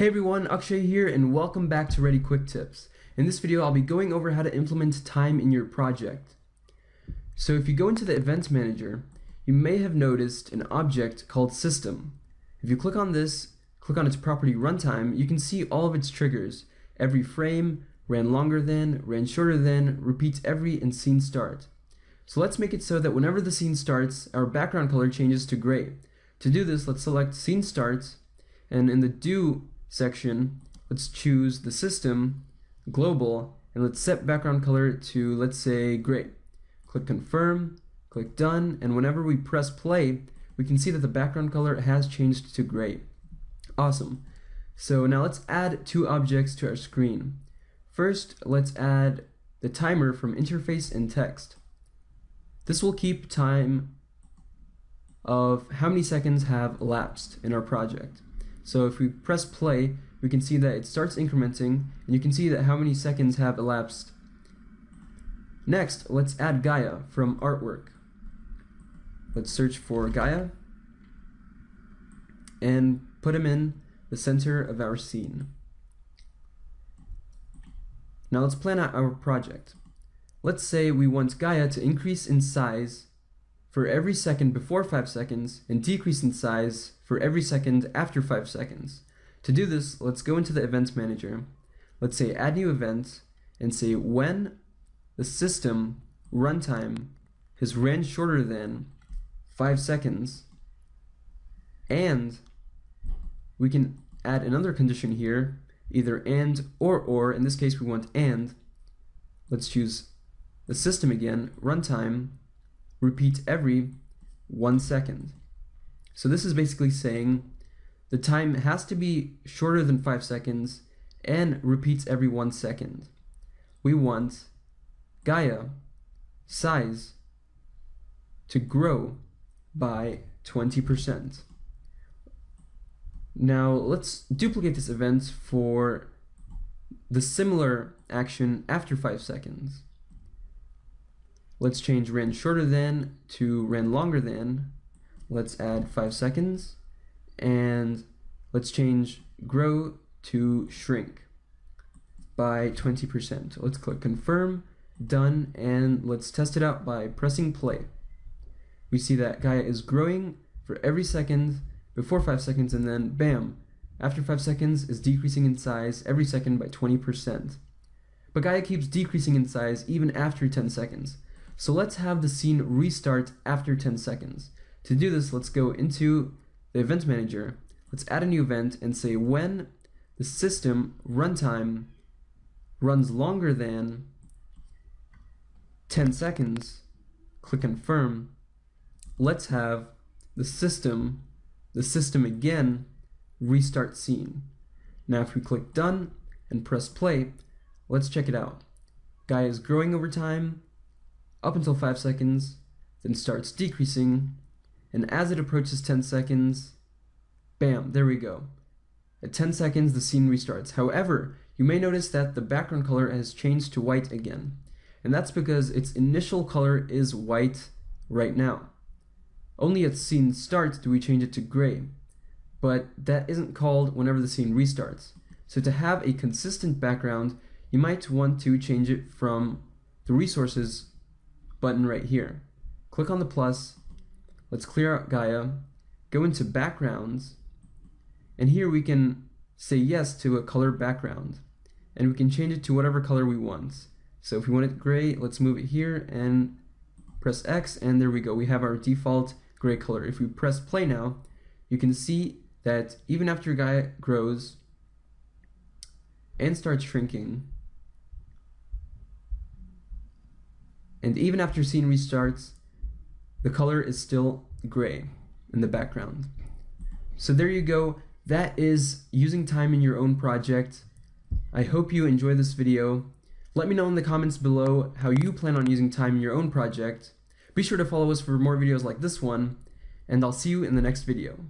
Hey everyone, Akshay here and welcome back to Ready Quick Tips. In this video I'll be going over how to implement time in your project. So if you go into the Event Manager, you may have noticed an object called System. If you click on this, click on its property runtime, you can see all of its triggers. Every frame, ran longer than, ran shorter than, repeats every, and scene start. So let's make it so that whenever the scene starts, our background color changes to gray. To do this, let's select Scene Start, and in the Do section, let's choose the system, global, and let's set background color to, let's say, gray. Click confirm, click done, and whenever we press play, we can see that the background color has changed to gray. Awesome. So now let's add two objects to our screen. First, let's add the timer from interface and text. This will keep time of how many seconds have elapsed in our project. So if we press play, we can see that it starts incrementing, and you can see that how many seconds have elapsed. Next, let's add Gaia from artwork. Let's search for Gaia, and put him in the center of our scene. Now let's plan out our project. Let's say we want Gaia to increase in size for every second before 5 seconds and decrease in size for every second after 5 seconds. To do this, let's go into the Events Manager. Let's say Add New Event and say when the system runtime has ran shorter than 5 seconds and we can add another condition here either and or or in this case we want and let's choose the system again runtime repeats every one second. So this is basically saying the time has to be shorter than five seconds and repeats every one second. We want Gaia size to grow by 20%. Now let's duplicate this event for the similar action after 5 seconds. Let's change ran shorter than to ran longer than. Let's add 5 seconds. And let's change grow to shrink by 20%. Let's click confirm, done, and let's test it out by pressing play. We see that Gaia is growing for every second before 5 seconds and then bam, after 5 seconds is decreasing in size every second by 20%. But Gaia keeps decreasing in size even after 10 seconds. So let's have the scene restart after 10 seconds. To do this, let's go into the event manager. Let's add a new event and say when the system runtime runs longer than 10 seconds, click confirm. Let's have the system, the system again, restart scene. Now if we click done and press play, let's check it out. Gaia is growing over time, up until 5 seconds, then starts decreasing, and as it approaches 10 seconds, bam, there we go. At 10 seconds, the scene restarts. However, you may notice that the background color has changed to white again, and that's because its initial color is white right now. Only at scene start do we change it to gray, but that isn't called whenever the scene restarts. So to have a consistent background, you might want to change it from the resources button right here. Click on the plus, let's clear out Gaia, go into backgrounds, and here we can say yes to a color background. And we can change it to whatever color we want. So if we want it gray, let's move it here and press X, and there we go. We have our default gray color. If we press play now, you can see that even after Gaia grows and starts shrinking, And even after scene restarts, the color is still gray in the background. So there you go. That is using time in your own project. I hope you enjoy this video. Let me know in the comments below how you plan on using time in your own project. Be sure to follow us for more videos like this one, and I'll see you in the next video.